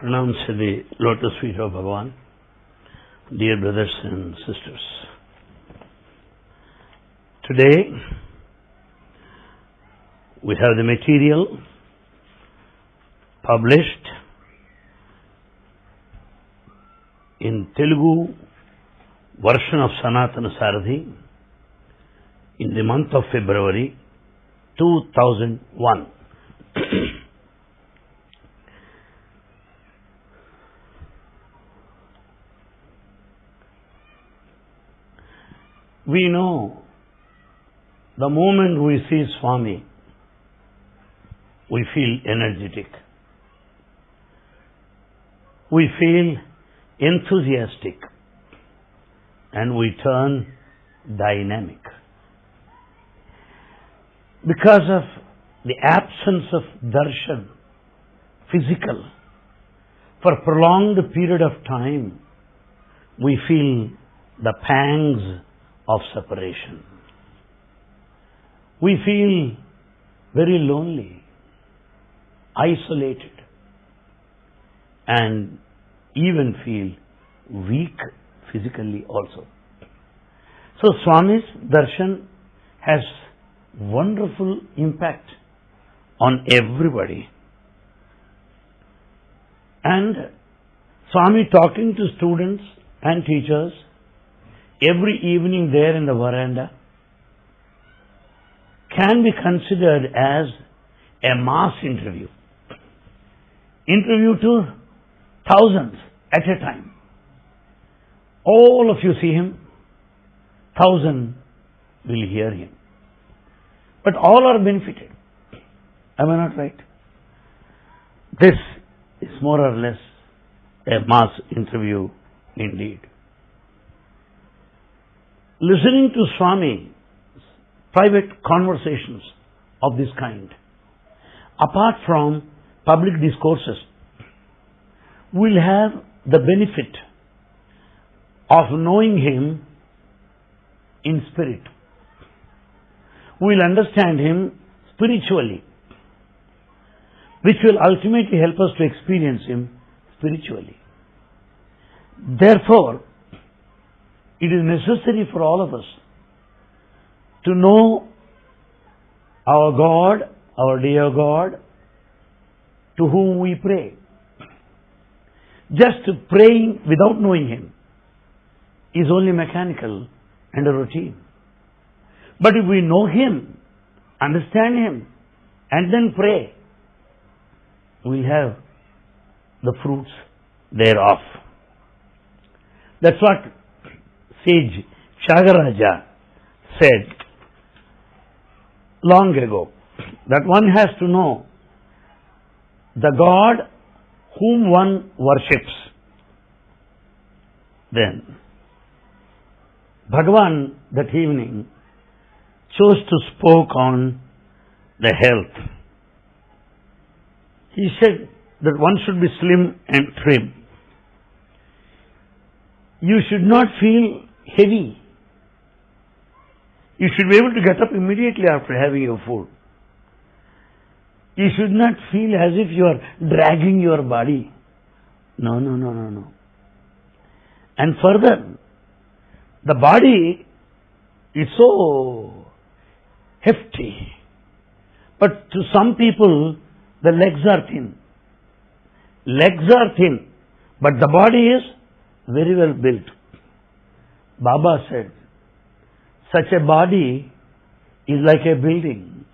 pronounce the lotus feet of Bhagavan, dear brothers and sisters. Today, we have the material published in Telugu version of Sanatana Sarathi in the month of February 2001. We know the moment we see Swami, we feel energetic. We feel enthusiastic and we turn dynamic. Because of the absence of darshan, physical, for a prolonged period of time, we feel the pangs of separation. We feel very lonely, isolated, and even feel weak physically also. So Swami's darshan has wonderful impact on everybody. And Swami talking to students and teachers every evening there in the veranda can be considered as a mass interview. Interview to thousands at a time. All of you see him, thousand will hear him. But all are benefited. Am I not right? This is more or less a mass interview indeed. Listening to Swami private conversations of this kind, apart from public discourses, will have the benefit of knowing him in spirit. We'll understand him spiritually, which will ultimately help us to experience him spiritually. Therefore, it is necessary for all of us to know our God, our dear God, to whom we pray. Just praying without knowing Him is only mechanical and a routine. But if we know Him, understand Him, and then pray, we'll have the fruits thereof. That's what sage Tyagaraja said long ago that one has to know the God whom one worships. Then, Bhagavan that evening chose to spoke on the health. He said that one should be slim and trim. You should not feel heavy. You should be able to get up immediately after having your food. You should not feel as if you are dragging your body. No, no, no, no, no. And further, the body is so hefty. But to some people, the legs are thin. Legs are thin, but the body is very well built. Baba said, such a body is like a building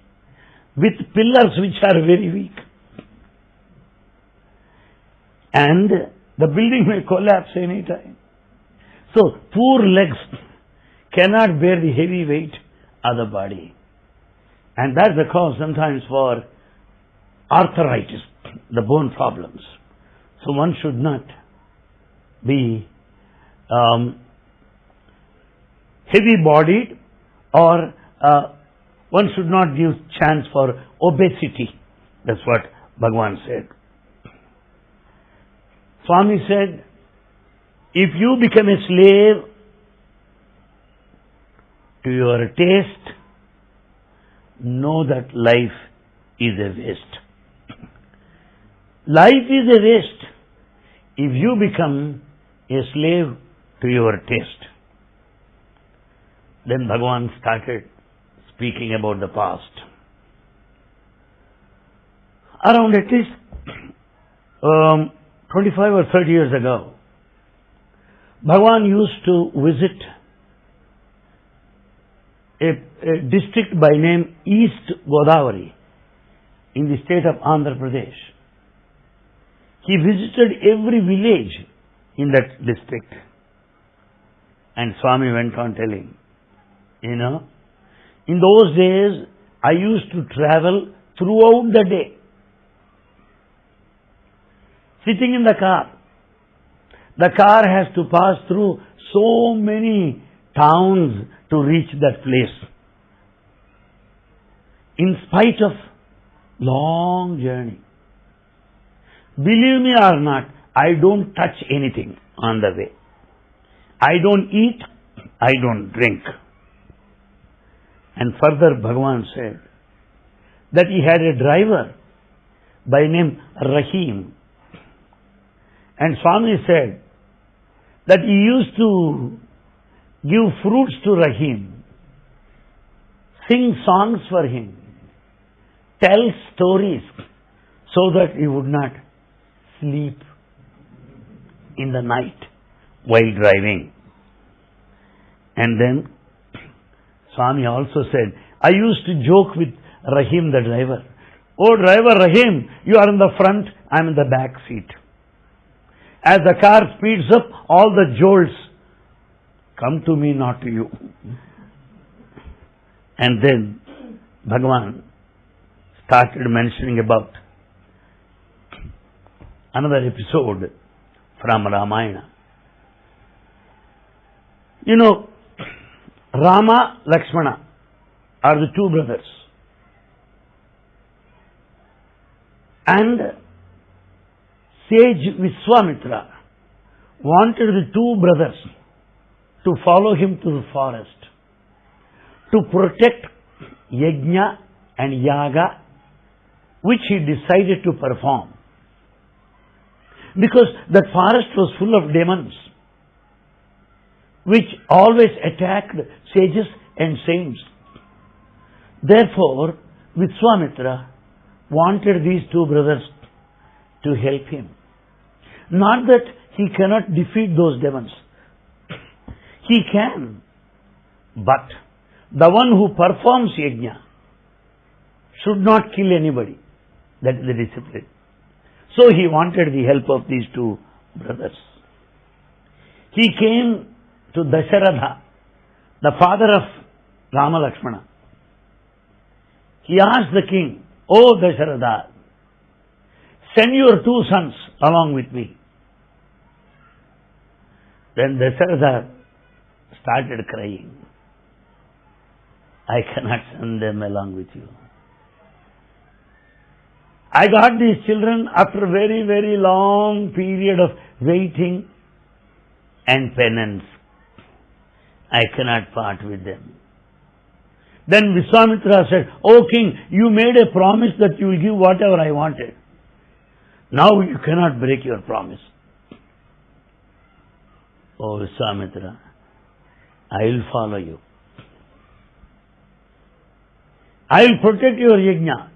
with pillars which are very weak. And the building may collapse any time. So, poor legs cannot bear the heavy weight of the body. And that's the cause sometimes for arthritis, the bone problems. So one should not be um, heavy bodied or uh, one should not give chance for obesity. That's what Bhagavan said. Swami said, if you become a slave to your taste, know that life is a waste. Life is a waste if you become a slave to your taste. Then Bhagavan started speaking about the past. Around at least um, 25 or 30 years ago, Bhagavan used to visit a, a district by name East Godavari in the state of Andhra Pradesh. He visited every village in that district. And Swami went on telling, you know, in those days I used to travel throughout the day. Sitting in the car. The car has to pass through so many towns to reach that place. In spite of long journey. Believe me or not, I don't touch anything on the way. I don't eat, I don't drink. And further Bhagavan said that he had a driver by name Rahim. And Swami said that he used to give fruits to Rahim, sing songs for him, tell stories so that he would not sleep in the night while driving. And then Swami also said, I used to joke with Rahim the driver. Oh driver Rahim, you are in the front, I am in the back seat. As the car speeds up, all the jolts come to me, not to you. And then Bhagavan started mentioning about another episode from Ramayana. You know, Rama, Lakshmana are the two brothers. And sage Vishwamitra wanted the two brothers to follow him to the forest to protect yajna and yaga which he decided to perform because that forest was full of demons which always attacked sages and saints. Therefore, Vishwamitra wanted these two brothers to help him. Not that he cannot defeat those demons. He can. But the one who performs yajna should not kill anybody. That is the discipline. So he wanted the help of these two brothers. He came to Dasharatha, the father of Rama Lakshmana. He asked the king, O Dasharatha, send your two sons along with me. Then Dasharatha started crying. I cannot send them along with you. I got these children after a very, very long period of waiting and penance. I cannot part with them. Then Vishwamitra said, O king, you made a promise that you will give whatever I wanted. Now you cannot break your promise. Oh Vishwamitra, I will follow you. I will protect your yajna.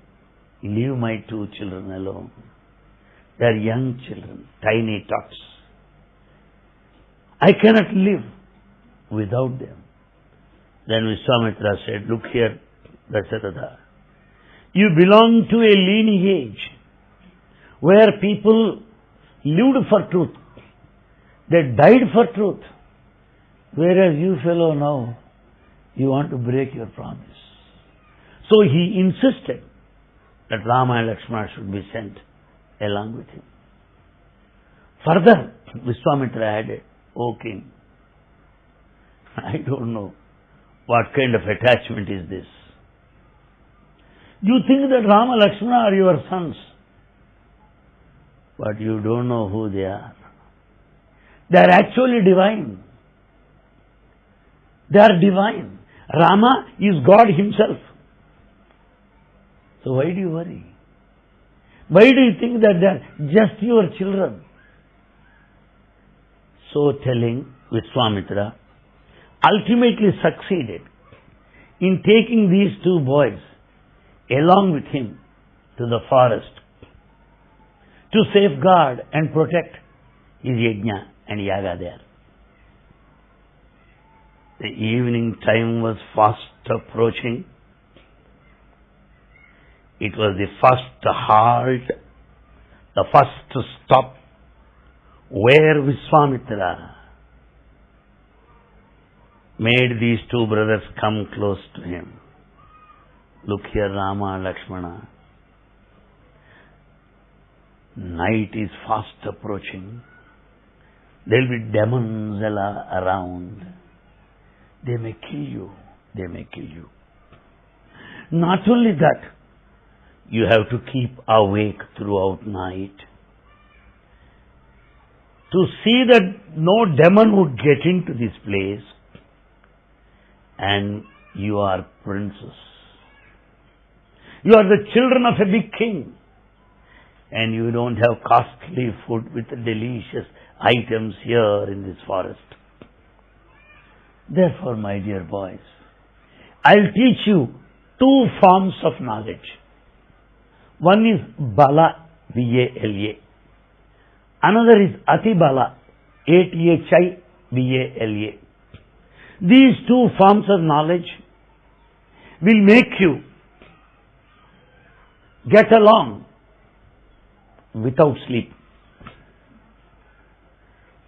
Leave my two children alone. They are young children, tiny tots. I cannot live without them. Then Vishwamitra said, Look here, Dasharatha. You belong to a lineage where people lived for truth. They died for truth. Whereas you fellow now, you want to break your promise. So he insisted that Rama and Lakshmana should be sent along with him. Further, Vishwamitra added, O king, I don't know what kind of attachment is this. You think that Rama Lakshmana are your sons, but you don't know who they are. They are actually divine. They are divine. Rama is God himself. So why do you worry? Why do you think that they are just your children? So telling, Vishwamitra ultimately succeeded in taking these two boys along with him to the forest to safeguard and protect his yajna and yaga there. The evening time was fast approaching. It was the first halt, the first stop where Vishwamitra made these two brothers come close to him. Look here, Rama, Lakshmana. Night is fast approaching. There will be demons around. They may kill you. They may kill you. Not only that, you have to keep awake throughout night to see that no demon would get into this place and you are princes. You are the children of a big king and you don't have costly food with delicious items here in this forest. Therefore, my dear boys, I'll teach you two forms of knowledge. One is Bala, B-A-L-A. Another is Atibala, A-T-H-I-B-A-L-A. These two forms of knowledge will make you get along without sleep.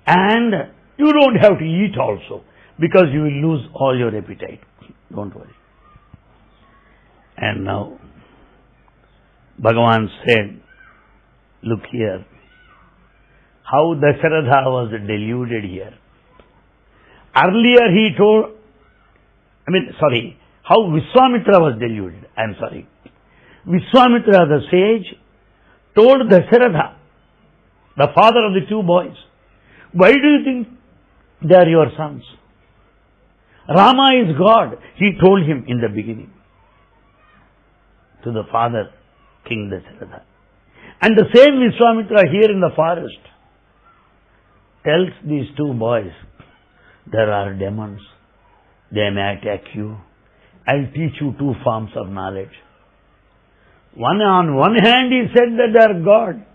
And you don't have to eat also because you will lose all your appetite. Don't worry. And now, Bhagavan said, look here, how Dasharatha was deluded here. Earlier he told, I mean, sorry, how Vishwamitra was deluded. I am sorry. Vishwamitra, the sage, told Dasharatha, the father of the two boys, why do you think they are your sons? Rama is God, he told him in the beginning to the father, King Dasharatha. And the same Vishwamitra here in the forest tells these two boys, there are demons, they may attack you. I'll teach you two forms of knowledge. One on one hand he said that they are God,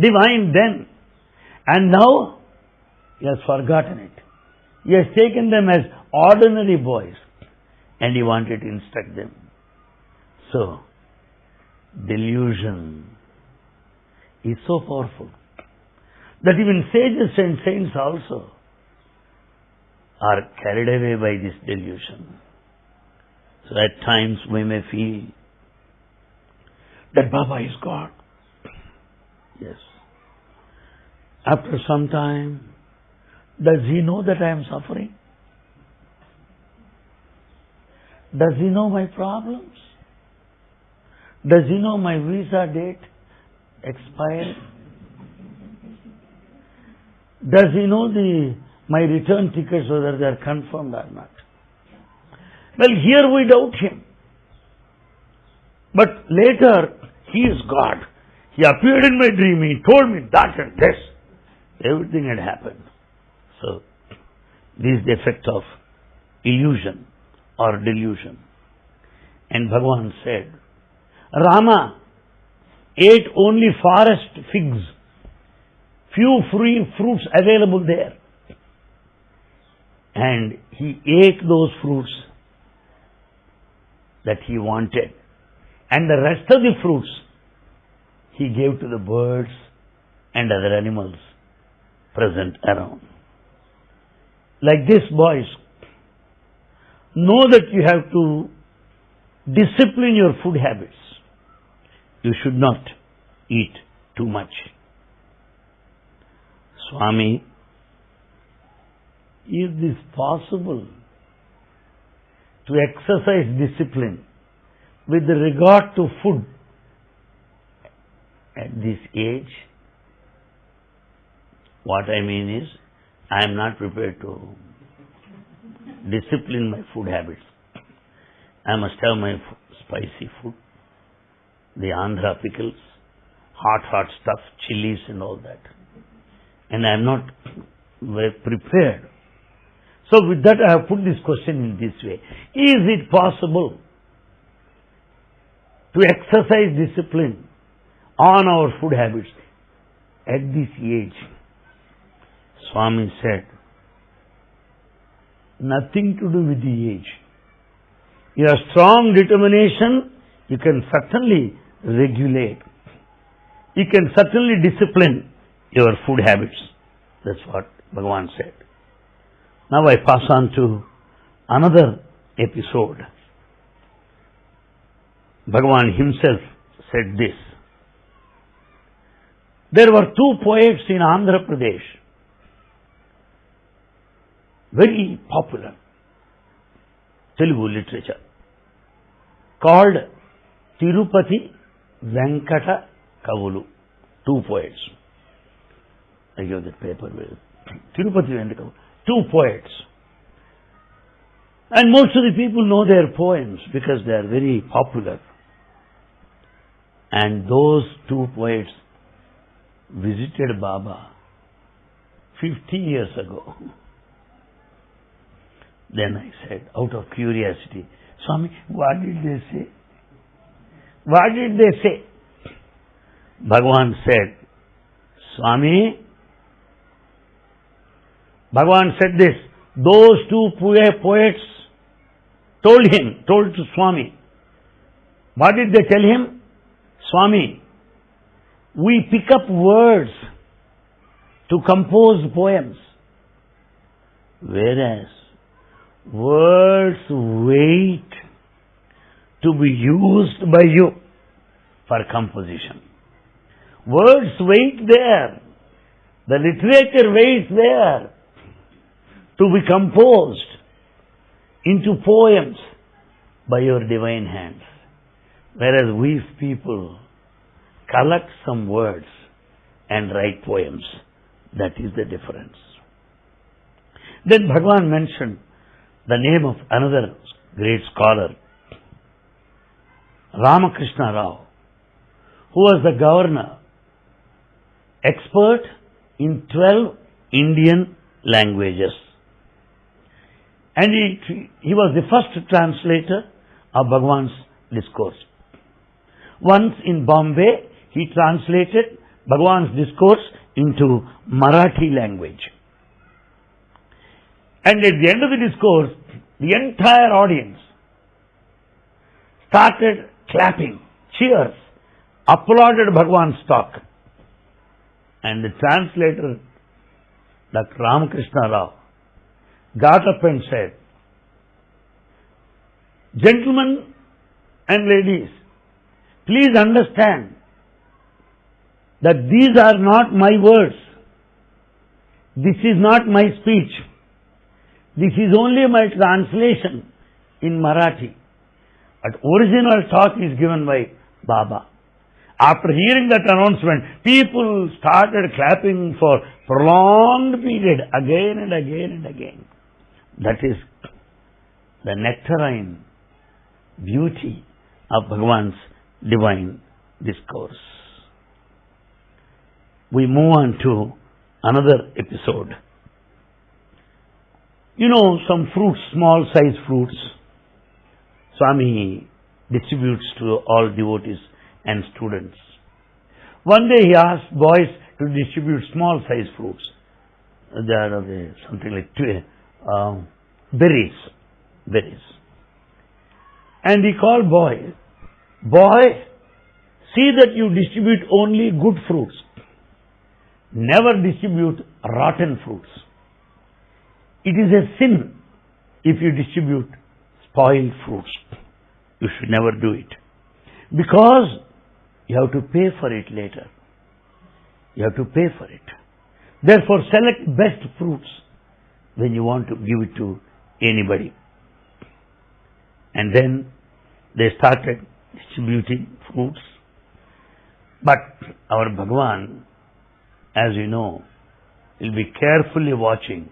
divine then, and now he has forgotten it. He has taken them as ordinary boys and he wanted to instruct them. So, delusion is so powerful that even sages and saints also are carried away by this delusion. So at times we may feel that Baba is God. Yes. After some time, does he know that I am suffering? Does he know my problems? Does he know my visa date expired? Does he know the my return tickets whether they are confirmed or not? Well, here we doubt him. But later, he is God. He appeared in my dream. He told me that and this. Everything had happened. So, this is the effect of illusion or delusion. And Bhagavan said, Rama ate only forest figs, few free fruits available there. And he ate those fruits that he wanted. And the rest of the fruits he gave to the birds and other animals present around. Like this, boys, know that you have to discipline your food habits. You should not eat too much. Swami, is this possible to exercise discipline with regard to food at this age? What I mean is, I am not prepared to discipline my food habits. I must have my spicy food, the Andhra pickles, hot, hot stuff, chilies and all that. And I am not prepared. So with that I have put this question in this way. Is it possible to exercise discipline on our food habits at this age? Swami said, nothing to do with the age. Your strong determination, you can certainly regulate. You can certainly discipline your food habits. That's what Bhagavan said. Now I pass on to another episode. Bhagavan himself said this. There were two poets in Andhra Pradesh, very popular Telugu literature, called Tirupati Venkata Kavulu, two poets. I give that paper with Tirupati Venkata two poets. And most of the people know their poems because they are very popular. And those two poets visited Baba 50 years ago. Then I said, out of curiosity, Swami, what did they say? What did they say? Bhagavan said, Swami, Bhagavan said this, those two poets told him, told to Swami, what did they tell him? Swami, we pick up words to compose poems, whereas words wait to be used by you for composition. Words wait there. The literature waits there to be composed into poems by your divine hands. Whereas we people collect some words and write poems. That is the difference. Then Bhagavan mentioned the name of another great scholar, Ramakrishna Rao, who was the governor, expert in 12 Indian languages. And he, he was the first translator of Bhagavan's discourse. Once in Bombay, he translated Bhagavan's discourse into Marathi language. And at the end of the discourse, the entire audience started clapping, cheers, applauded Bhagavan's talk. And the translator, Dr. Ramakrishna Rao, got up and said, Gentlemen and ladies, please understand that these are not my words. This is not my speech. This is only my translation in Marathi. But original talk is given by Baba. After hearing that announcement, people started clapping for prolonged period again and again and again. That is the nectarine beauty of Bhagavan's divine discourse. We move on to another episode. You know, some fruits, small size fruits, Swami distributes to all devotees and students. One day he asked boys to distribute small size fruits. They are something like uh, berries, berries. And he called boy, boy, see that you distribute only good fruits. Never distribute rotten fruits. It is a sin if you distribute spoiled fruits. You should never do it. Because you have to pay for it later. You have to pay for it. Therefore, select best fruits when you want to give it to anybody. And then they started distributing fruits. But our Bhagavan, as you know, will be carefully watching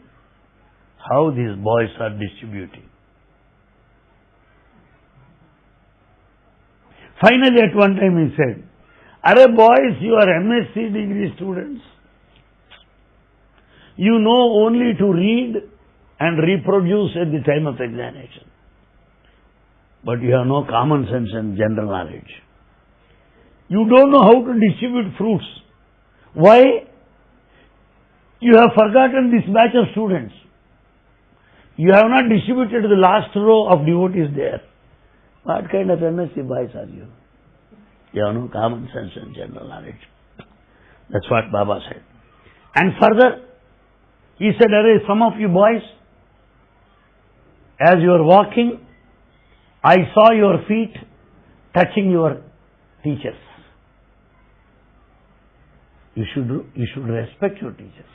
how these boys are distributing. Finally, at one time he said, Are boys, you are MSc degree students. You know only to read and reproduce at the time of examination. But you have no common sense and general knowledge. You don't know how to distribute fruits. Why? You have forgotten this batch of students. You have not distributed the last row of devotees there. What kind of MSc boys are you? You have no common sense and general knowledge. That's what Baba said. And further, he said, Array, some of you boys, as you are walking, I saw your feet touching your teachers. You should, you should respect your teachers.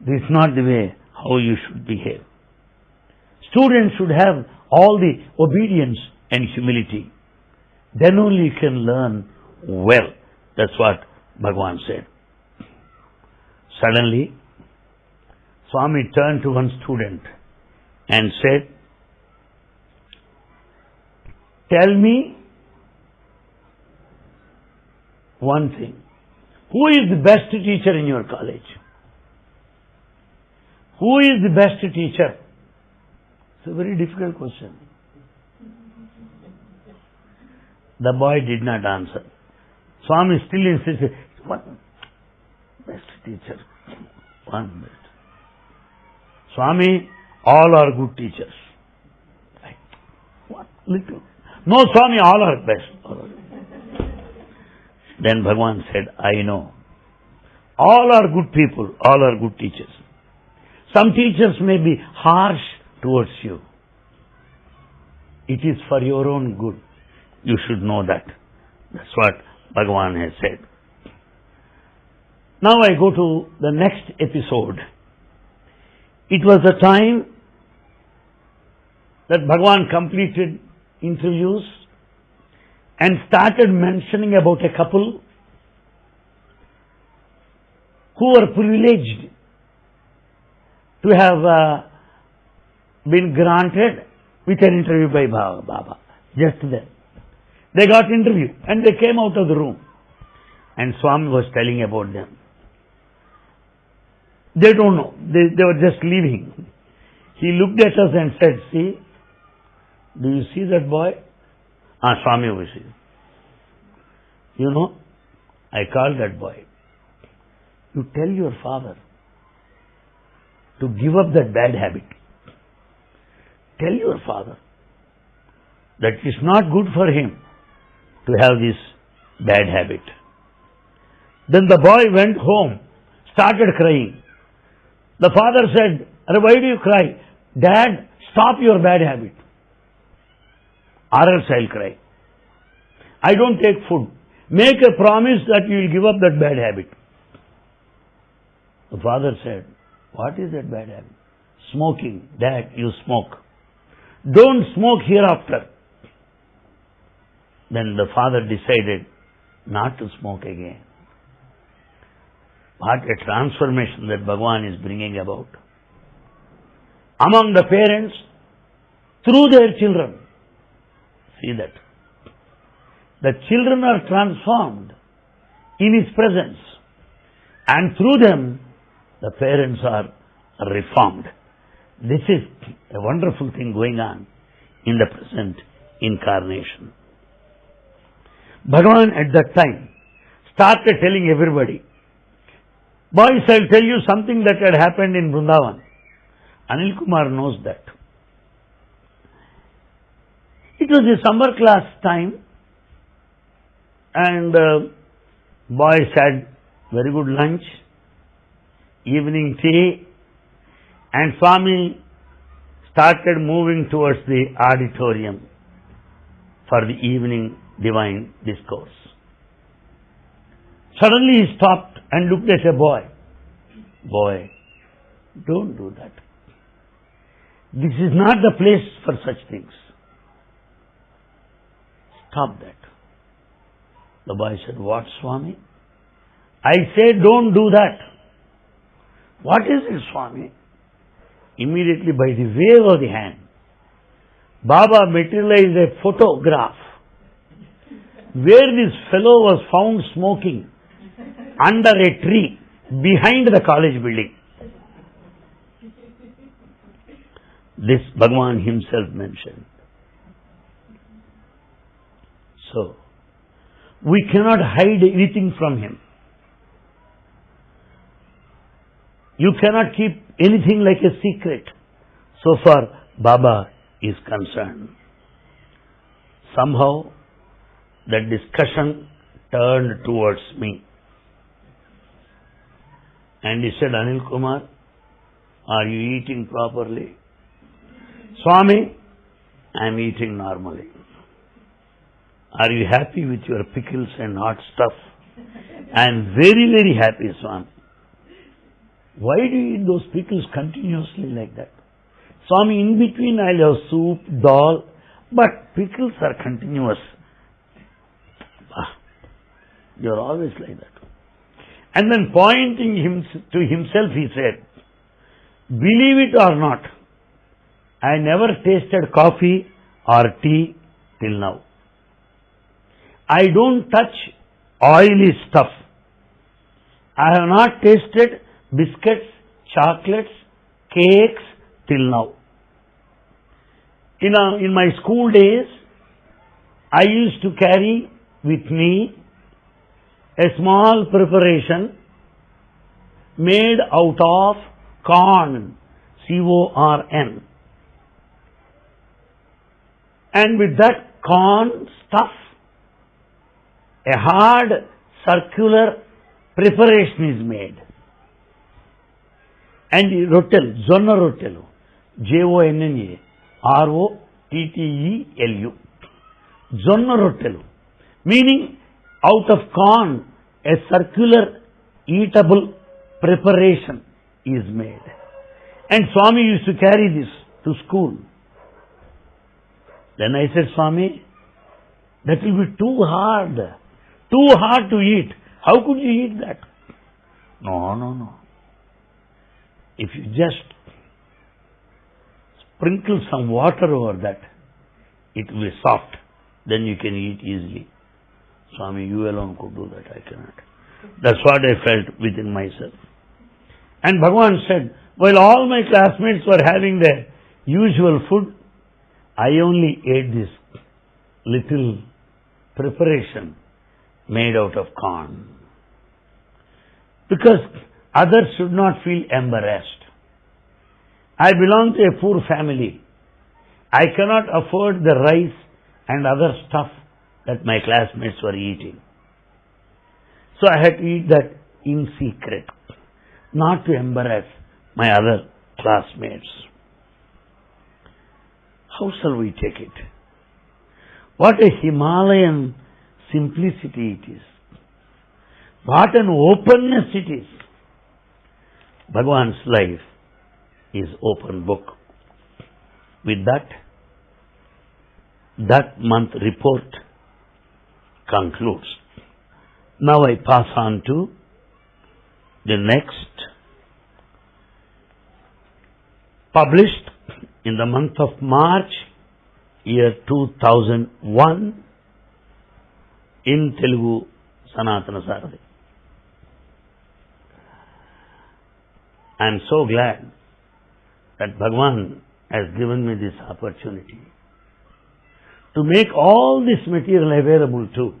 This is not the way how you should behave. Students should have all the obedience and humility. Then only you can learn well. That's what Bhagavan said. Suddenly, Swami turned to one student and said, Tell me one thing. Who is the best teacher in your college? Who is the best teacher? It's a very difficult question. The boy did not answer. Swami still insisted, one best teacher, one best. Swami, all are good teachers. Right. What little? No, Swami, all are best. Then Bhagavan said, I know. All are good people, all are good teachers. Some teachers may be harsh towards you. It is for your own good. You should know that. That's what Bhagavan has said. Now I go to the next episode. It was the time that Bhagavan completed interviews and started mentioning about a couple who were privileged to have uh, been granted with an interview by Baba. Just then. They got interview and they came out of the room. And Swami was telling about them. They don't know. They, they were just leaving. He looked at us and said, see, do you see that boy? Ah, Swami here. You know, I called that boy. You tell your father to give up that bad habit. Tell your father that it's not good for him to have this bad habit. Then the boy went home, started crying. The father said, Why do you cry? Dad, stop your bad habit. Or else I'll cry. I don't take food. Make a promise that you will give up that bad habit. The father said, What is that bad habit? Smoking. Dad, you smoke. Don't smoke hereafter. Then the father decided not to smoke again. What a transformation that Bhagwan is bringing about. Among the parents, through their children. See that. The children are transformed in His presence. And through them, the parents are reformed. This is a wonderful thing going on in the present incarnation. Bhagavan at that time started telling everybody, boys, I'll tell you something that had happened in Vrindavan. Anil Kumar knows that. It was the summer class time and uh, boys had very good lunch, evening tea, and Swami started moving towards the auditorium for the evening divine discourse. Suddenly he stopped and looked at a boy. Boy, don't do that. This is not the place for such things. Stop that. The boy said, What, Swami? I say, don't do that. What is it, Swami? Immediately by the wave of the hand, Baba materialized a photograph where this fellow was found smoking under a tree behind the college building. This Bhagavan himself mentioned. So, we cannot hide anything from him. You cannot keep anything like a secret. So far, Baba is concerned. Somehow, the discussion turned towards me. And he said, Anil Kumar, are you eating properly? Swami, I am eating normally. Are you happy with your pickles and hot stuff? I am very, very happy, Swami. Why do you eat those pickles continuously like that? Swami, in between I'll have soup, dal, but pickles are continuous. Ah, you're always like that. And then pointing him to himself, he said, Believe it or not, I never tasted coffee or tea till now. I don't touch oily stuff. I have not tasted biscuits, chocolates, cakes till now. In, a, in my school days, I used to carry with me a small preparation made out of corn, C-O-R-N. And with that corn stuff, a hard circular preparation is made. And rotel, jonna rotelu, J-O-N-N-A, R-O-T-T-E-L-U. Jonna rotelu, meaning out of corn, a circular eatable preparation is made. And Swami used to carry this to school. Then I said, Swami, that will be too hard, too hard to eat. How could you eat that? No, no, no. If you just sprinkle some water over that, it will be soft. Then you can eat easily. Swami, you alone could do that. I cannot. That's what I felt within myself. And Bhagavan said, while all my classmates were having the usual food, I only ate this little preparation made out of corn. Because others should not feel embarrassed. I belong to a poor family. I cannot afford the rice and other stuff that my classmates were eating. So I had to eat that in secret, not to embarrass my other classmates. How shall we take it? What a Himalayan simplicity it is. What an openness it is. Bhagavan's life is open book. With that, that month report concludes. Now I pass on to the next published in the month of March, year 2001, in Telugu Sanatana Sarathi. I am so glad that Bhagwan has given me this opportunity to make all this material available to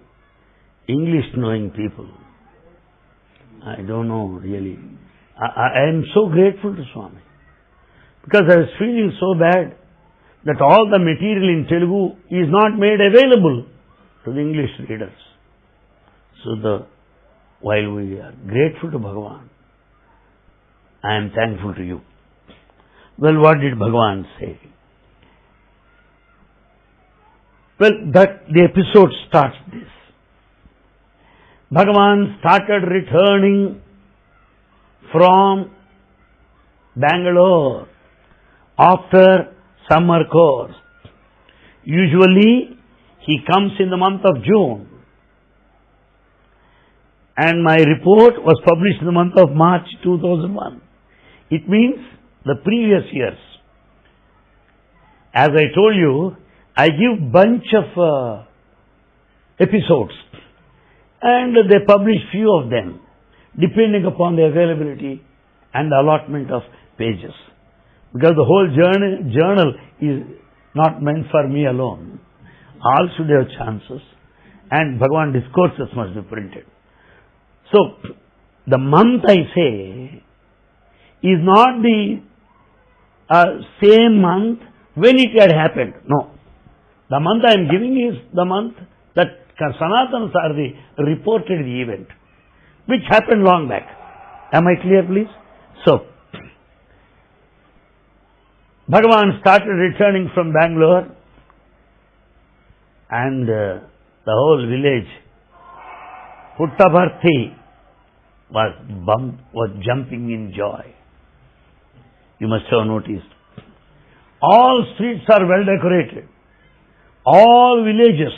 English knowing people. I don't know really. I, I am so grateful to Swami because I was feeling so bad that all the material in Telugu is not made available to the English readers. So the while we are grateful to Bhagavan, I am thankful to you. Well, what did Bhagavan say? Well, that the episode starts this. Bhagavan started returning from Bangalore after summer course. Usually he comes in the month of June. And my report was published in the month of March 2001. It means the previous years. As I told you, I give bunch of uh, episodes and they publish few of them depending upon the availability and allotment of pages. Because the whole journey, journal is not meant for me alone. All should have chances. And Bhagavan discourses must be printed. So, the month I say is not the uh, same month when it had happened. No. The month I am giving is the month that Sanatana Sarthi reported the event, which happened long back. Am I clear, please? So, Bhagavan started returning from Bangalore and uh, the whole village, Puttaparthi, was, bump, was jumping in joy. You must have noticed. All streets are well decorated. All villages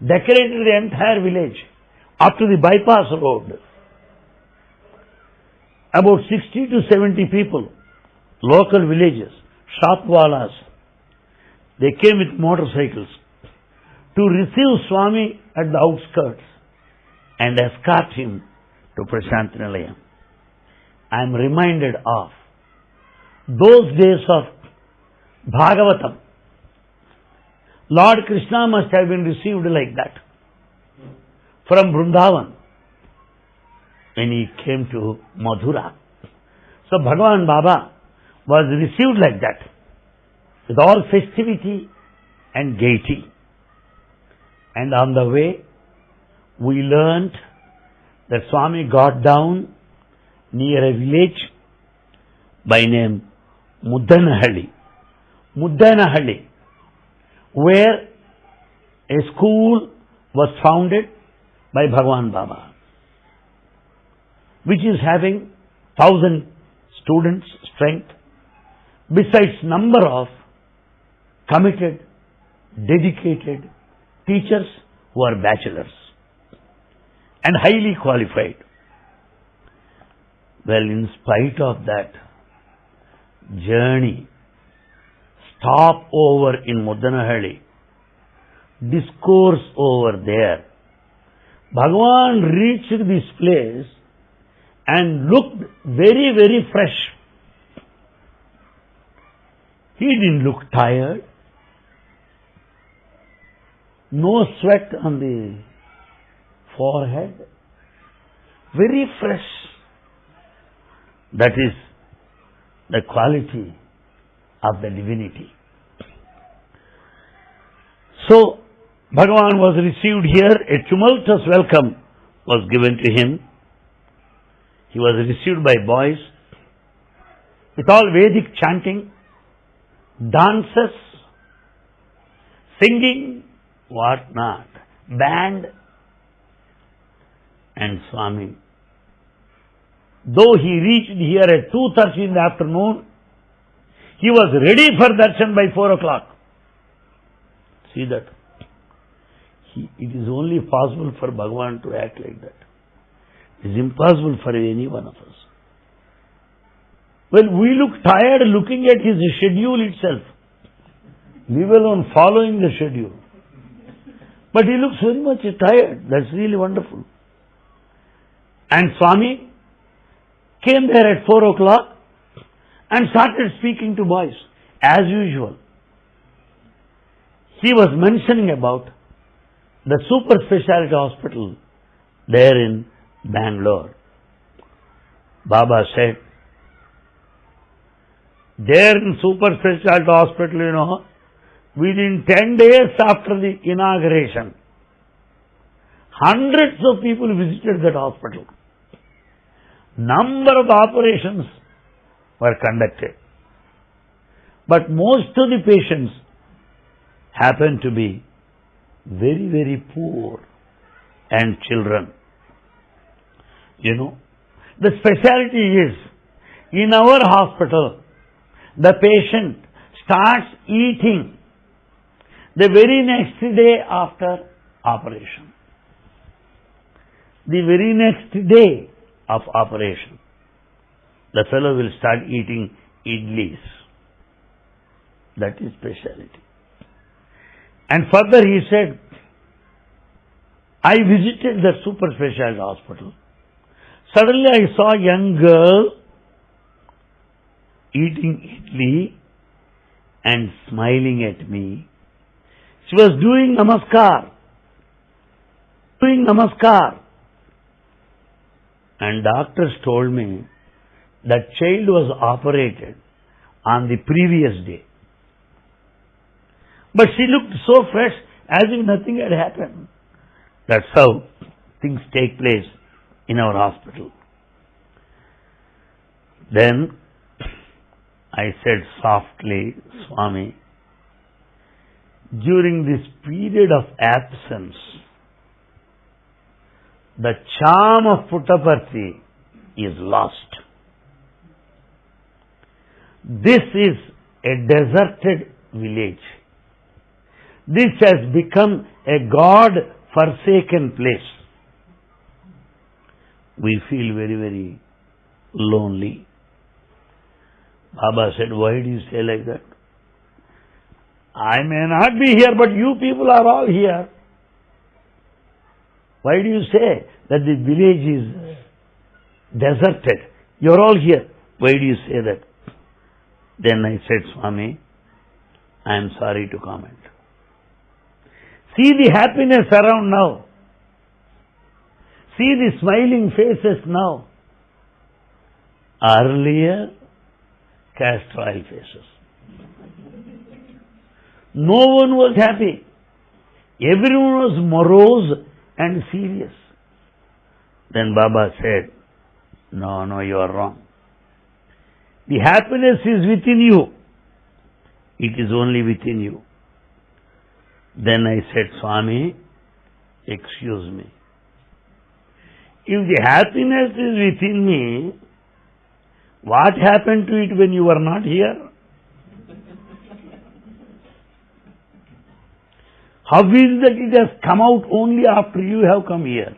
decorated the entire village up to the bypass road. About 60 to 70 people, local villages, shopwalas, they came with motorcycles to receive Swami at the outskirts and escort him to Prashanti Nilayam. I am reminded of those days of Bhagavatam. Lord Krishna must have been received like that from Vrindavan when he came to Madhura. So Bhagavan Baba was received like that with all festivity and gaiety. And on the way, we learnt that Swami got down near a village by name Muddanahalli. Muddanahalli, where a school was founded by Bhagwan Baba, which is having thousand students strength, besides number of committed, dedicated teachers who are bachelors and highly qualified. Well, in spite of that journey, stop over in Muddanahalli, discourse over there. Bhagavan reached this place and looked very, very fresh. He didn't look tired. No sweat on the forehead. Very fresh. That is the quality of the divinity. So, Bhagavan was received here, a tumultuous welcome was given to him. He was received by boys with all Vedic chanting, dances, singing, what not, band, and Swami. Though he reached here at 2.30 in the afternoon, he was ready for darshan by 4 o'clock. See that? He, it is only possible for Bhagavan to act like that. It is impossible for any one of us. Well, we look tired looking at his schedule itself, leave alone following the schedule. But he looks very much tired. That's really wonderful. And Swami came there at 4 o'clock and started speaking to boys as usual. He was mentioning about the super specialty hospital there in Bangalore. Baba said, there in super specialty hospital, you know, within 10 days after the inauguration, hundreds of people visited that hospital number of operations were conducted. But most of the patients happened to be very, very poor and children. You know, the specialty is in our hospital, the patient starts eating the very next day after operation. The very next day of operation. The fellow will start eating idlis. That is speciality. And further he said, I visited the super specialty hospital. Suddenly I saw a young girl eating idli and smiling at me. She was doing namaskar. Doing namaskar. And doctors told me that child was operated on the previous day. But she looked so fresh as if nothing had happened. That's how things take place in our hospital. Then I said softly, Swami, during this period of absence, the charm of Puttaparthi is lost. This is a deserted village. This has become a God forsaken place. We feel very, very lonely. Baba said, Why do you say like that? I may not be here, but you people are all here. Why do you say that the village is deserted? You're all here. Why do you say that? Then I said, Swami, I am sorry to comment. See the happiness around now. See the smiling faces now. Earlier, cast oil faces. No one was happy. Everyone was morose and serious. Then Baba said, No, no, you are wrong. The happiness is within you. It is only within you. Then I said, Swami, excuse me. If the happiness is within me, what happened to it when you were not here? How is it that it has come out only after you have come here?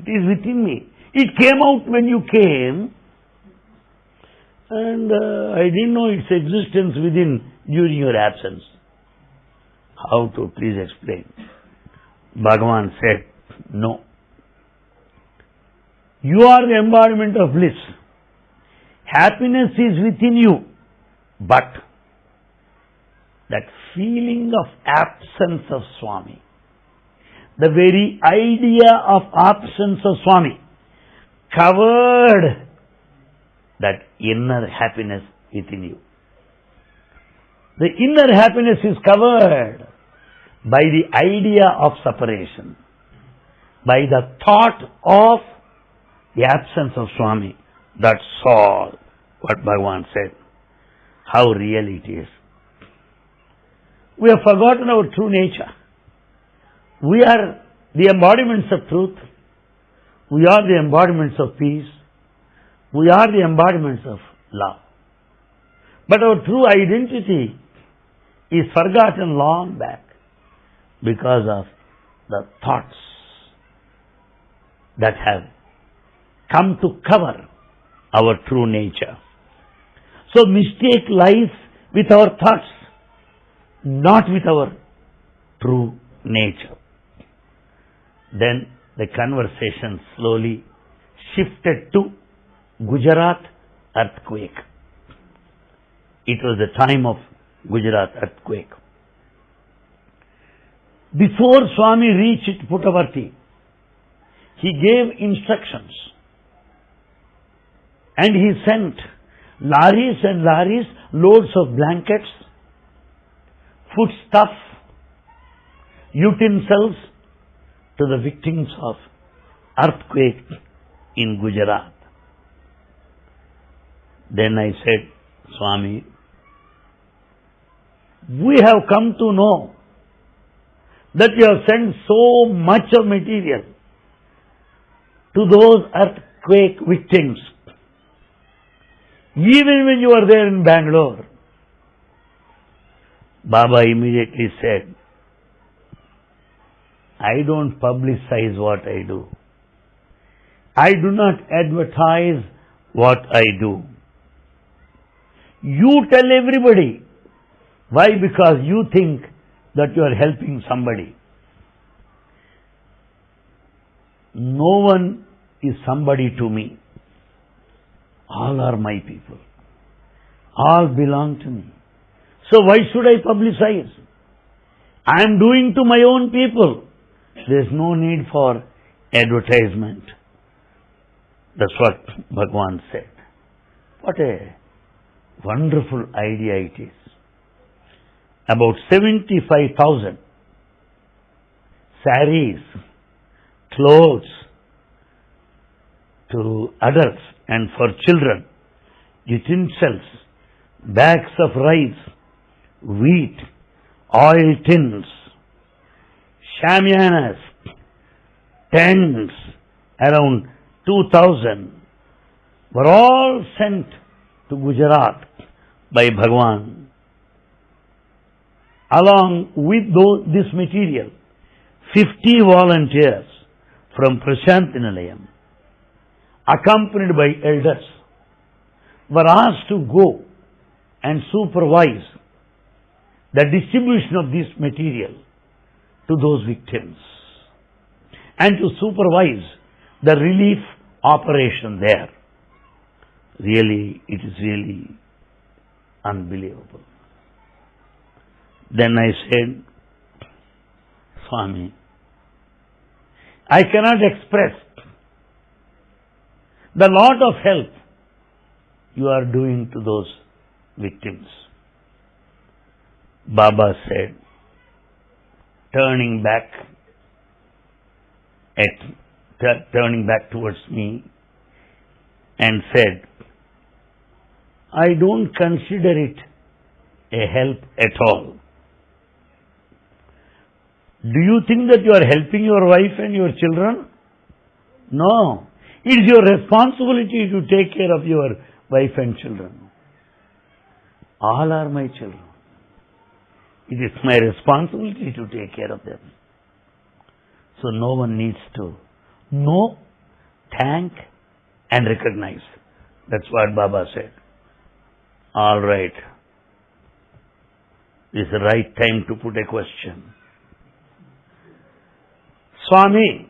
It is within me. It came out when you came, and uh, I didn't know its existence within during your absence. How to please explain? Bhagavan said, No. You are the embodiment of bliss. Happiness is within you, but that feeling of absence of Swami, the very idea of absence of Swami covered that inner happiness within you. The inner happiness is covered by the idea of separation, by the thought of the absence of Swami. That's all what Bhagavan said. How real it is. We have forgotten our true nature. We are the embodiments of truth. We are the embodiments of peace. We are the embodiments of love. But our true identity is forgotten long back because of the thoughts that have come to cover our true nature. So mistake lies with our thoughts, not with our true nature. Then the conversation slowly shifted to Gujarat earthquake. It was the time of Gujarat earthquake. Before Swami reached Puttaparthi, he gave instructions and he sent lorries and lorries, loads of blankets, foodstuff, utensils to the victims of earthquake in Gujarat. Then I said, Swami, we have come to know that you have sent so much of material to those earthquake victims even when you are there in Bangalore. Baba immediately said, I don't publicize what I do. I do not advertise what I do. You tell everybody. Why? Because you think that you are helping somebody. No one is somebody to me. All are my people. all belong to me. So why should I publicize? I am doing to my own people. There is no need for advertisement. That's what Bhagwan said. What a wonderful idea it is. About 75,000 saris, clothes to adults and for children, utensils, bags of rice, wheat, oil tins, shamianas, tents, around 2000 were all sent to Gujarat by Bhagwan. Along with this material, 50 volunteers from Prashanti Nilayam, accompanied by elders, were asked to go and supervise the distribution of this material to those victims and to supervise the relief operation there. Really, it is really unbelievable. Then I said, Swami, I cannot express the lot of help you are doing to those victims. Baba said, turning back at turning back towards me and said, I don't consider it a help at all. Do you think that you are helping your wife and your children? No. It is your responsibility to take care of your wife and children. All are my children. It is my responsibility to take care of them. So no one needs to know, thank, and recognize. That's what Baba said. All right. This is the right time to put a question. Swami,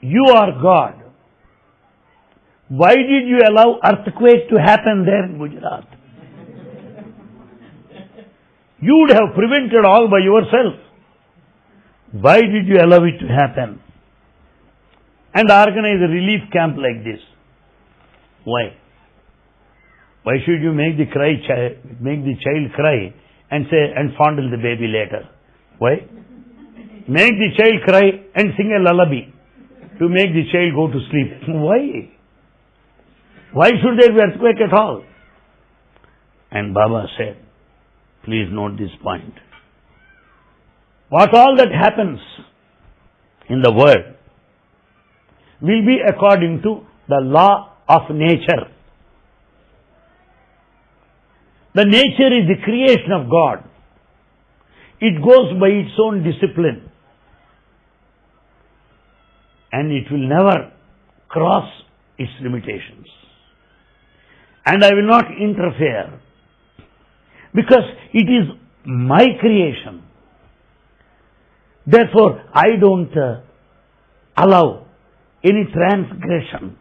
you are God. Why did you allow earthquake to happen there in Gujarat? You would have prevented all by yourself. Why did you allow it to happen? And organize a relief camp like this. Why? Why should you make the cry child, make the child cry and say and fondle the baby later? Why? Make the child cry and sing a lullaby to make the child go to sleep. Why? Why should there be earthquake at all? And Baba said, please note this point. What all that happens in the world will be according to the law of nature. The nature is the creation of God. It goes by its own discipline. And it will never cross its limitations. And I will not interfere. Because it is my creation. Therefore, I don't uh, allow any transgression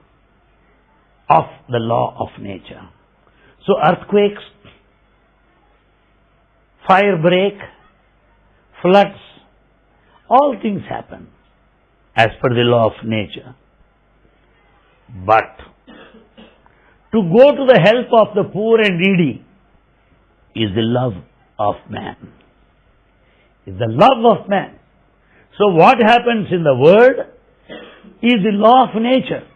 of the law of nature. So earthquakes, fire break, floods, all things happen as per the law of nature. But to go to the help of the poor and needy is the love of man. Is the love of man. So what happens in the world is the law of nature.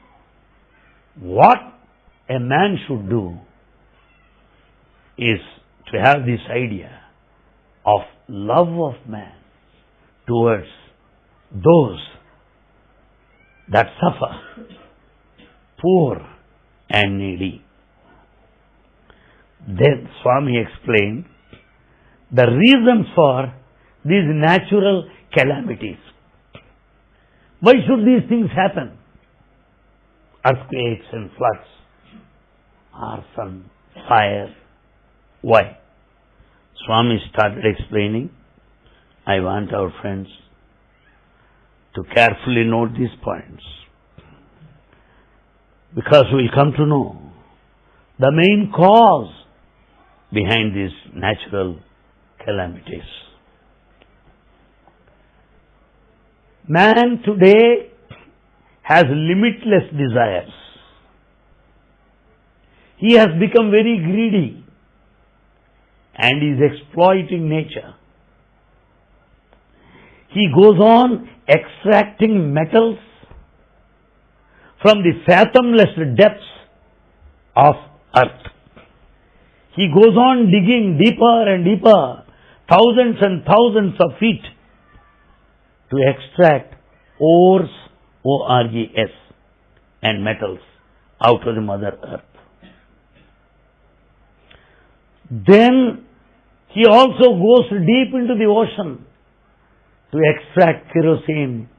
What a man should do is to have this idea of love of man towards those that suffer, poor and needy. Then Swami explained the reasons for these natural calamities. Why should these things happen? Earthquakes and floods, arson, fire. Why? Swami started explaining. I want our friends to carefully note these points. Because we'll come to know the main cause behind these natural calamities. Man today has limitless desires. He has become very greedy and is exploiting nature. He goes on extracting metals from the fathomless depths of earth. He goes on digging deeper and deeper, thousands and thousands of feet to extract ores, O-R-E-S, and metals out of the mother earth. Then he also goes deep into the ocean to extract kerosene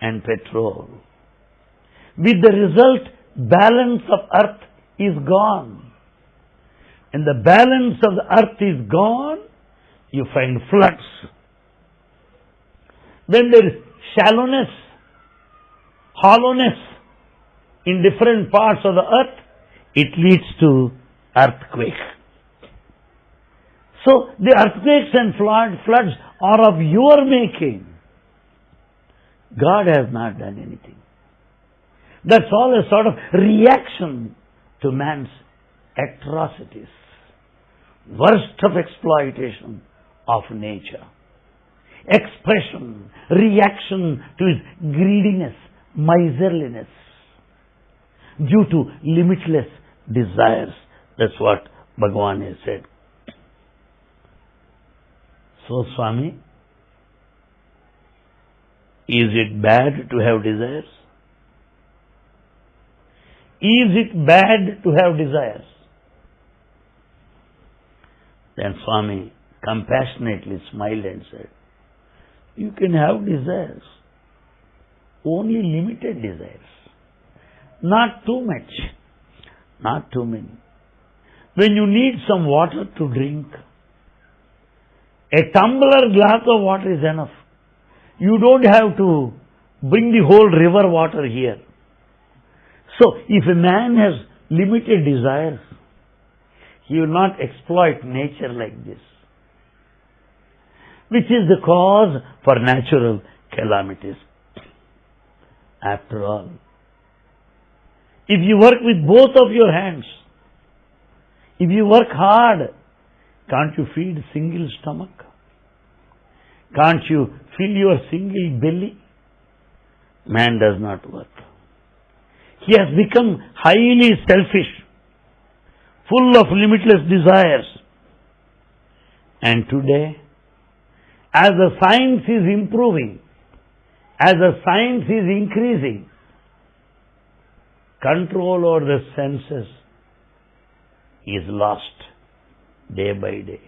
and petrol. With the result, balance of earth is gone. And the balance of the earth is gone, you find floods. When there is shallowness, hollowness in different parts of the earth, it leads to earthquake. So the earthquakes and flood, floods are of your making. God has not done anything. That's all a sort of reaction to man's atrocities. Worst of exploitation of nature. Expression, reaction to his greediness, miserliness. Due to limitless desires. That's what Bhagavan has said. So, Swami, is it bad to have desires? Is it bad to have desires? Then Swami compassionately smiled and said, You can have desires, only limited desires, not too much, not too many. When you need some water to drink, a tumbler glass of water is enough. You don't have to bring the whole river water here. So, if a man has limited desires, he will not exploit nature like this, which is the cause for natural calamities. After all, if you work with both of your hands, if you work hard, can't you feed single stomach? Can't you fill your single belly? Man does not work. He has become highly selfish, full of limitless desires. And today, as the science is improving, as the science is increasing, control over the senses is lost day by day.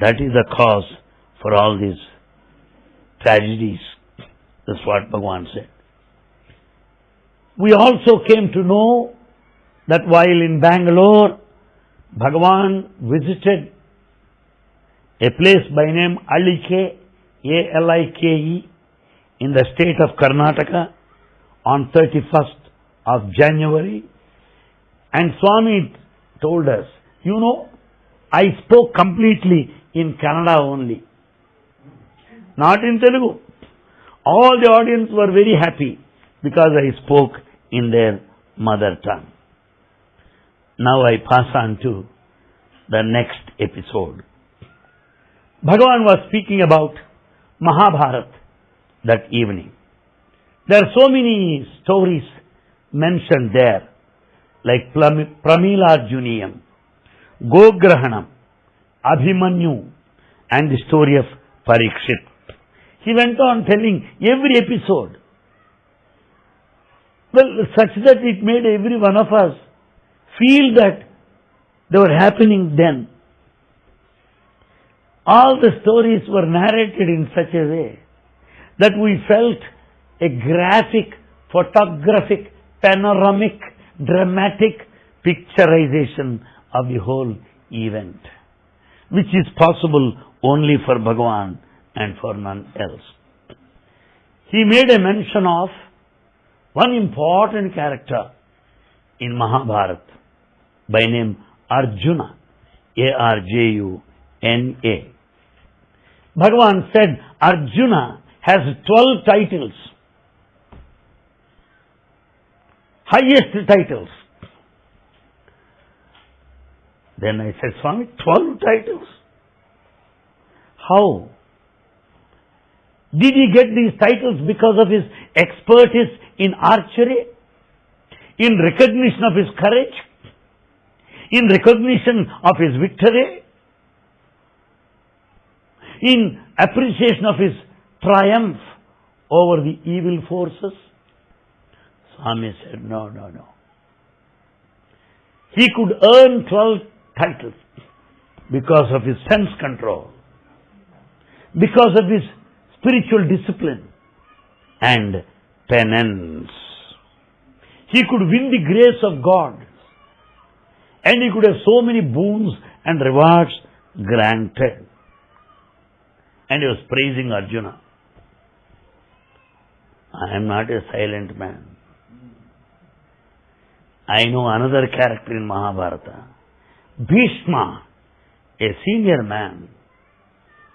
That is the cause for all these tragedies. That's what Bhagavan said. We also came to know that while in Bangalore, Bhagavan visited a place by name Alike, A-L-I-K-E, in the state of Karnataka on 31st of January. And Swami told us, you know, I spoke completely in Kannada only. Not in Telugu. All the audience were very happy because I spoke in their mother tongue. Now I pass on to the next episode. Bhagavan was speaking about Mahabharat that evening. There are so many stories mentioned there, like Pramila Gograhanam, Abhimanyu, and the story of Parikshit. He went on telling every episode. Well, such that it made every one of us feel that they were happening then. All the stories were narrated in such a way that we felt a graphic, photographic, panoramic, dramatic picturization of the whole event, which is possible only for Bhagavan and for none else. He made a mention of one important character in Mahabharata, by name Arjuna, A-R-J-U-N-A. Bhagavan said Arjuna has 12 titles. Highest titles. Then I said, Swami, 12 titles? How? Did he get these titles because of his expertise in archery? In recognition of his courage? In recognition of his victory? In appreciation of his triumph over the evil forces? Swami said, no, no, no. He could earn 12 titles because of his sense control, because of his spiritual discipline and penance. He could win the grace of God and he could have so many boons and rewards granted. And he was praising Arjuna. I am not a silent man. I know another character in Mahabharata. Bhishma, a senior man,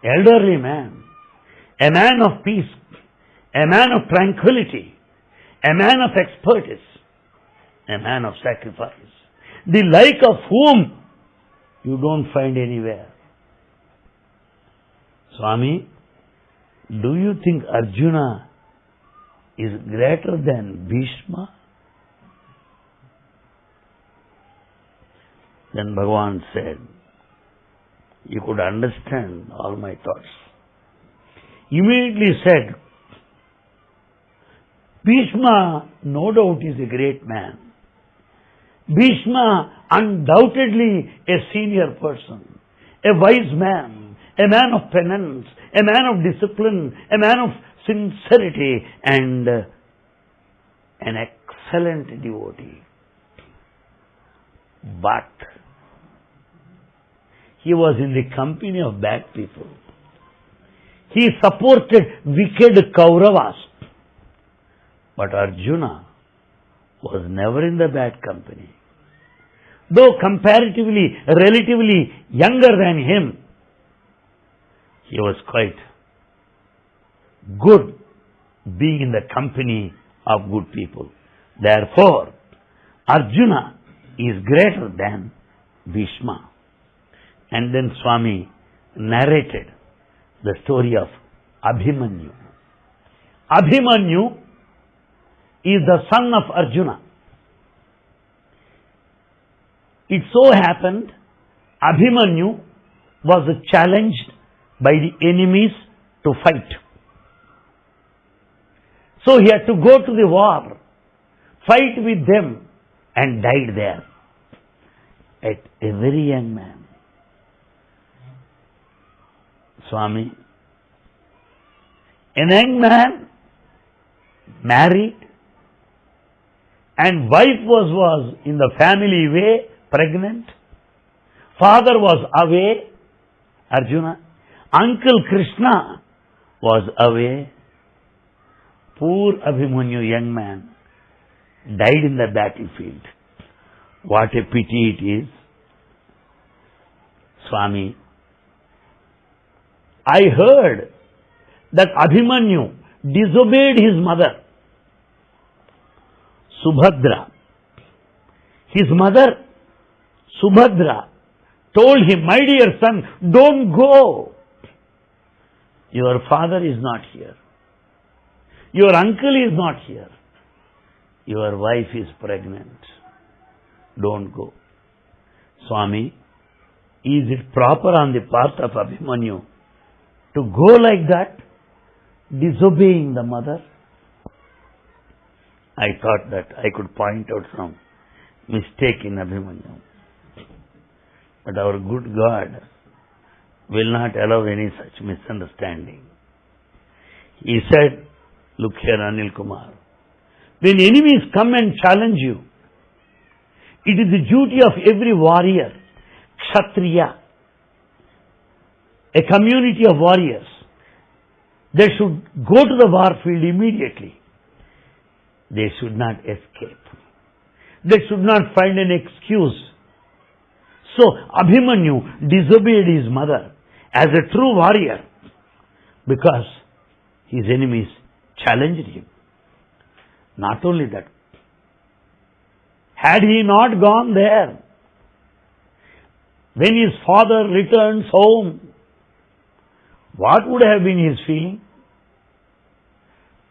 elderly man, a man of peace, a man of tranquility, a man of expertise, a man of sacrifice, the like of whom you don't find anywhere. Swami, do you think Arjuna is greater than Bhishma? Then Bhagavan said, You could understand all my thoughts. Immediately said, Bhishma, no doubt, is a great man. Bhishma, undoubtedly a senior person, a wise man, a man of penance, a man of discipline, a man of sincerity, and an excellent devotee. But he was in the company of bad people. He supported wicked Kauravas. But Arjuna was never in the bad company. Though comparatively, relatively younger than him, he was quite good being in the company of good people. Therefore, Arjuna is greater than Bhishma. And then Swami narrated the story of Abhimanyu. Abhimanyu is the son of Arjuna. It so happened Abhimanyu was challenged by the enemies to fight. So he had to go to the war, fight with them, and died there at a very young man. Swami, a young man, married, and wife was, was in the family way, pregnant. Father was away, Arjuna. Uncle Krishna was away. Poor Abhimanyu, young man, died in the battlefield. What a pity it is. Swami, I heard that Abhimanyu disobeyed his mother, Subhadra. His mother, Subhadra, told him, My dear son, don't go. Your father is not here. Your uncle is not here. Your wife is pregnant. Don't go. Swami, is it proper on the part of Abhimanyu to go like that, disobeying the mother? I thought that I could point out some mistake in Abhimanyu. But our good God will not allow any such misunderstanding. He said, look here Anil Kumar, when enemies come and challenge you, it is the duty of every warrior, kshatriya, a community of warriors, they should go to the war field immediately. They should not escape. They should not find an excuse So Abhimanyu disobeyed his mother as a true warrior because his enemies challenged him. Not only that, had he not gone there, when his father returns home, what would have been his feeling?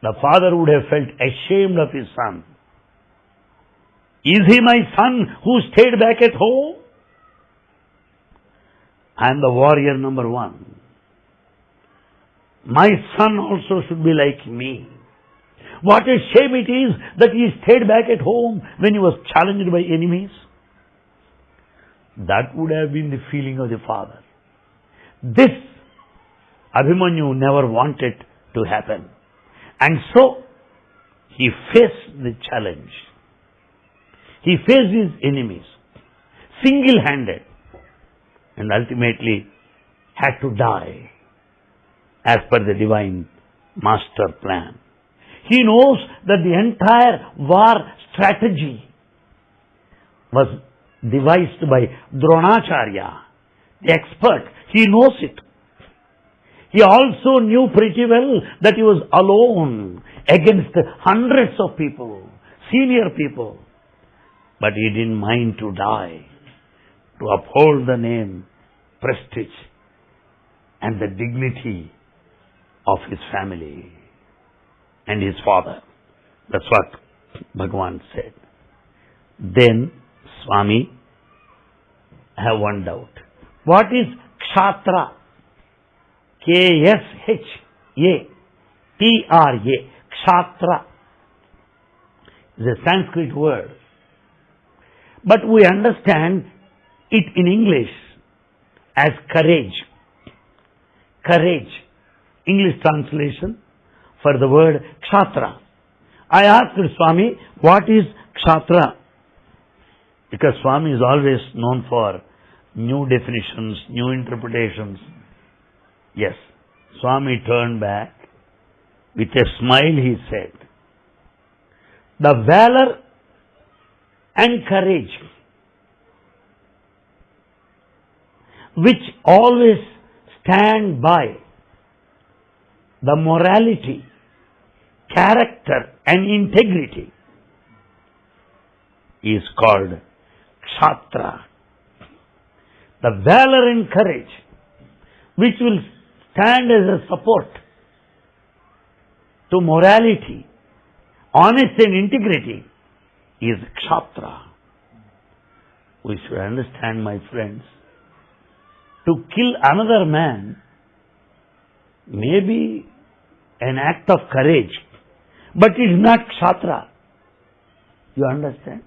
The father would have felt ashamed of his son. Is he my son who stayed back at home? I am the warrior number one. My son also should be like me. What a shame it is that he stayed back at home when he was challenged by enemies. That would have been the feeling of the father. This Abhimanyu never wanted to happen. And so, he faced the challenge. He faced his enemies, single-handed, and ultimately had to die as per the divine master plan. He knows that the entire war strategy was devised by Dronacharya, the expert. He knows it. He also knew pretty well that he was alone against hundreds of people, senior people. But he didn't mind to die, to uphold the name, prestige, and the dignity of his family and his father. That's what Bhagavan said. Then, Swami, I have one doubt. What is Kshatra? K-S-H-A-T-R-A. Kshatra is a Sanskrit word. But we understand it in English as courage. Courage. English translation for the word Kshatra. I asked Swami, what is Kshatra? Because Swami is always known for new definitions, new interpretations. Yes, Swami turned back. With a smile he said, the valor and courage which always stand by the morality, character and integrity is called Kshatra. The valor and courage which will stand as a support to morality, honesty and integrity is Kshatra. We should understand, my friends, to kill another man may be an act of courage, but it is not Kshatra. You understand?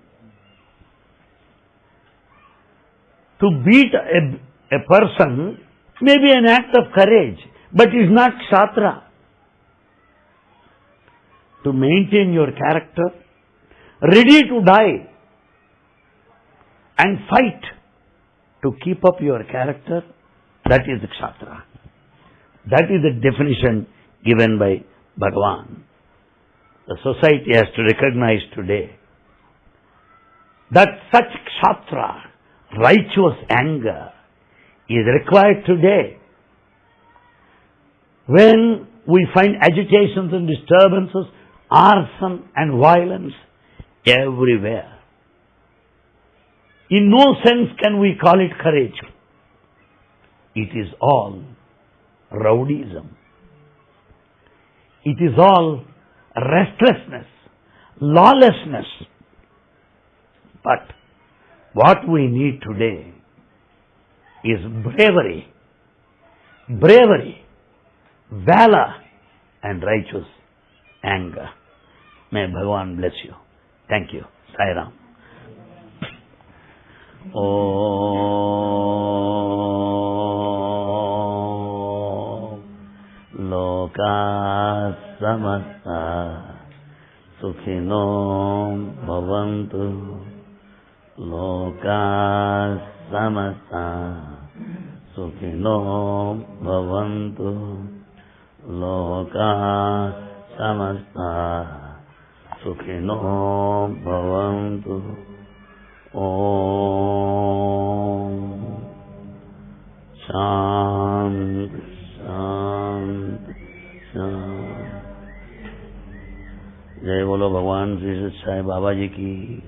To beat a, a person may be an act of courage, but is not Kshatra. To maintain your character, ready to die and fight to keep up your character, that is the Kshatra. That is the definition given by Bhagavan. The society has to recognize today that such Kshatra, righteous anger, is required today. When we find agitations and disturbances, arson and violence everywhere. In no sense can we call it courage. It is all rowdyism. It is all restlessness, lawlessness. But what we need today is bravery, bravery, valor, and righteous anger. May Bhagavan bless you. Thank you. Sai Ram. लोका समस्ता सुखिनो भवन्तु लोका समस्ता सुखिनो भवन्तु लोका समस्ता सुखिनो भवन्तु जय बोलो भगवान श्री साई बाबा जी की।